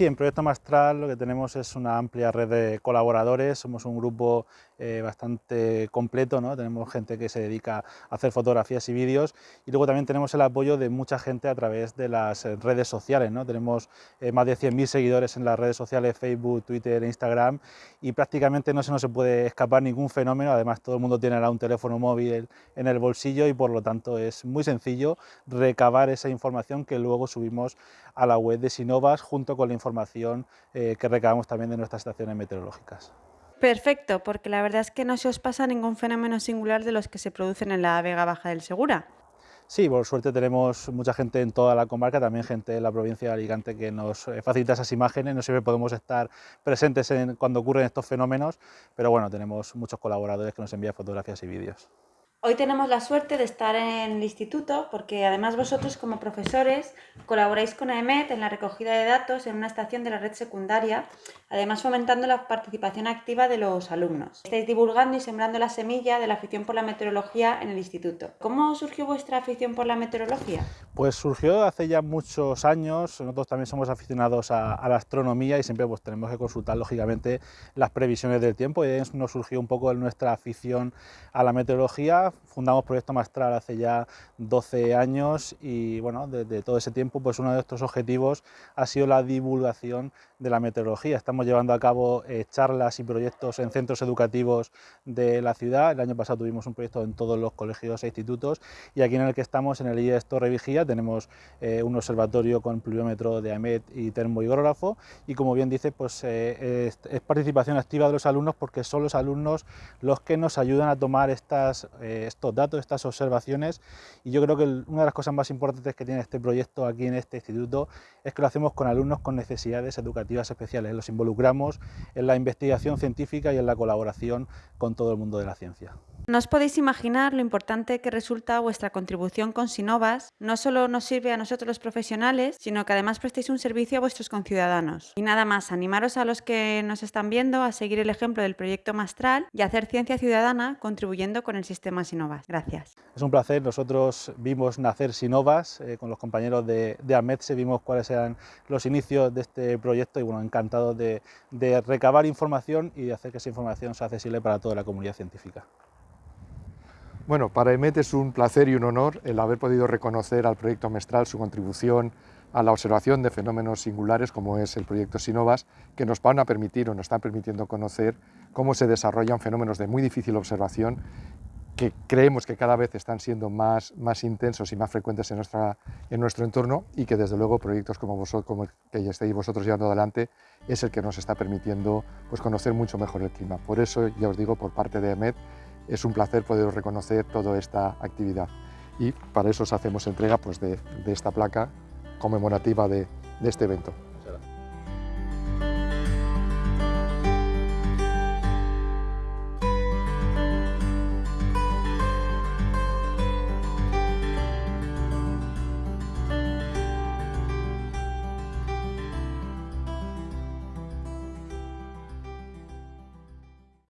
Sí, en Proyecto Mastral lo que tenemos es una amplia red de colaboradores, somos un grupo eh, bastante completo, ¿no? tenemos gente que se dedica a hacer fotografías y vídeos y luego también tenemos el apoyo de mucha gente a través de las eh, redes sociales, ¿no? tenemos eh, más de 100.000 seguidores en las redes sociales, Facebook, Twitter, Instagram y prácticamente no se nos puede escapar ningún fenómeno, además todo el mundo tiene ahora un teléfono móvil en el bolsillo y por lo tanto es muy sencillo recabar esa información que luego subimos a la web de Sinovas junto con la información que recabamos también de nuestras estaciones meteorológicas. Perfecto, porque la verdad es que no se os pasa ningún fenómeno singular de los que se producen en la Vega Baja del Segura. Sí, por suerte tenemos mucha gente en toda la comarca, también gente en la provincia de Alicante que nos eh, facilita esas imágenes, no siempre podemos estar presentes en, cuando ocurren estos fenómenos, pero bueno, tenemos muchos colaboradores que nos envían fotografías y vídeos. Hoy tenemos la suerte de estar en el instituto porque además vosotros como profesores colaboráis con AEMET en la recogida de datos en una estación de la red secundaria, además fomentando la participación activa de los alumnos. Estáis divulgando y sembrando la semilla de la afición por la meteorología en el instituto. ¿Cómo surgió vuestra afición por la meteorología? Pues surgió hace ya muchos años, nosotros también somos aficionados a, la astronomía y siempre pues tenemos que consultar lógicamente las previsiones del tiempo y nos surgió un poco nuestra afición a la meteorología fundamos Proyecto Mastral hace ya 12 años y bueno, desde todo ese tiempo pues uno de nuestros objetivos ha sido la divulgación de la meteorología. Estamos llevando a cabo eh, charlas y proyectos en centros educativos de la ciudad. El año pasado tuvimos un proyecto en todos los colegios e institutos y aquí en el que estamos, en el IES Torre Vigía, tenemos eh, un observatorio con pluviómetro de AMET y termohigrógrafo y como bien dice, pues eh, es, participación activa de los alumnos porque son los alumnos los que nos ayudan a tomar estas estos datos, estas observaciones. Y yo creo que una de las cosas más importantes que tiene este proyecto aquí en este instituto es que lo hacemos con alumnos con necesidades educativas especiales, los involucramos en la investigación científica y en la colaboración con todo el mundo de la ciencia. No os podéis imaginar lo importante que resulta vuestra contribución con Sinovas. No solo nos sirve a nosotros los profesionales, sino que además prestéis un servicio a vuestros conciudadanos. Y nada más, animaros a los que nos están viendo a seguir el ejemplo del proyecto Mastral y hacer ciencia ciudadana contribuyendo con el sistema Sinovas. Gracias. Es un placer, nosotros vimos nacer Sinovas, eh, con los compañeros de, de AMETSE, vimos cuáles eran los inicios de este proyecto y bueno, encantados de, de recabar información y de hacer que esa información sea accesible para toda la comunidad científica. Bueno, para EMET es un placer y un honor el haber podido reconocer al proyecto Mestral su contribución a la observación de fenómenos singulares como es el proyecto Sinovas, que nos van a permitir o nos están permitiendo conocer cómo se desarrollan fenómenos de muy difícil observación que creemos que cada vez están siendo más, más intensos y más frecuentes en, nuestra, en nuestro entorno y que desde luego proyectos como, vosotros, como el que estáis vosotros llevando adelante es el que nos está permitiendo pues, conocer mucho mejor el clima. Por eso, ya os digo, por parte de EMET, es un placer poder reconocer toda esta actividad y para eso os hacemos entrega pues, de, esta placa conmemorativa de este evento.